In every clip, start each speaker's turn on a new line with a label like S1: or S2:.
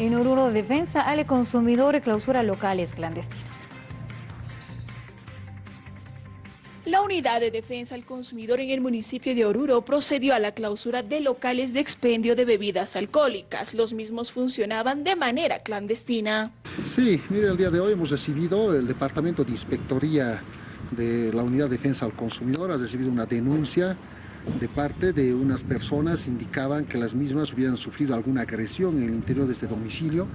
S1: En Oruro, defensa al consumidor y clausura locales clandestinos.
S2: La Unidad de Defensa al Consumidor en el municipio de Oruro procedió a la clausura de locales de expendio de bebidas alcohólicas. Los mismos funcionaban de manera clandestina.
S3: Sí, mire, el día de hoy hemos recibido el Departamento de Inspectoría de la Unidad de Defensa al Consumidor, ha recibido una denuncia de parte de unas personas indicaban que las mismas hubieran sufrido alguna agresión en el interior de este domicilio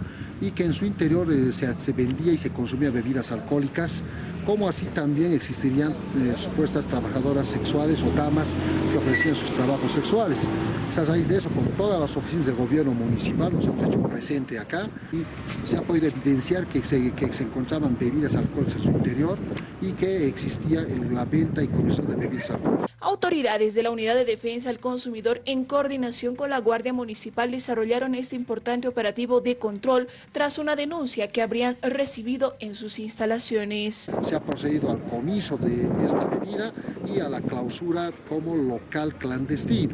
S3: y que en su interior eh, se, vendía y se consumía bebidas alcohólicas, como así también existirían eh, supuestas trabajadoras sexuales o damas que ofrecían sus trabajos sexuales. a raíz de eso, con todas las oficinas del gobierno municipal, nos hemos hecho presente acá y se ha podido evidenciar que se, que se encontraban bebidas alcohólicas en su interior y que existía la venta y comercio de bebidas alcohólicas.
S2: Autoridades de la Unidad de Defensa al Consumidor, en coordinación con la Guardia Municipal, desarrollaron este importante operativo de control tras una denuncia que habrían recibido en sus instalaciones.
S3: Se ha procedido al comiso de esta bebida y a la clausura como local clandestino.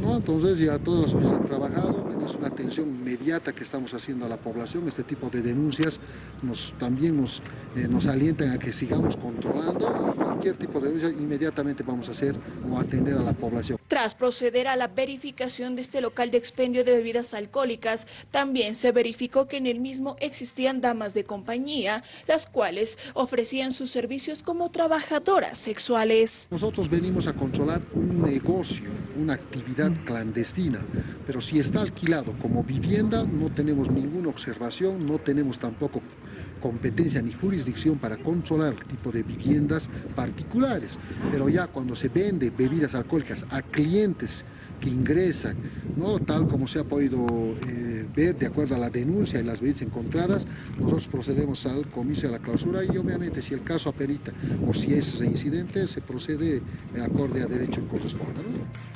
S3: ¿no? Entonces ya todas las oficinas han trabajado, es una atención inmediata que estamos haciendo a la población, este tipo de denuncias nos, también nos, eh, nos alientan a que sigamos controlando cualquier tipo de denuncia inmediatamente vamos a hacer o atender a la población.
S2: Tras proceder a la verificación de este local de expendio de bebidas alcohólicas, también se verificó que en el mismo existían damas de compañía, las cuales ofrecían sus servicios como trabajadoras sexuales.
S3: Nosotros venimos a controlar un negocio, una actividad clandestina, pero si está alquilado como vivienda no tenemos ninguna observación, no tenemos tampoco competencia ni jurisdicción para controlar tipo de viviendas particulares, pero ya cuando se vende bebidas alcohólicas a clientes que ingresan, ¿no? tal como se ha podido eh, ver de acuerdo a la denuncia y las bebidas encontradas, nosotros procedemos al comicio de la clausura y obviamente si el caso aperita o si es incidente se procede acorde a derecho corresponde.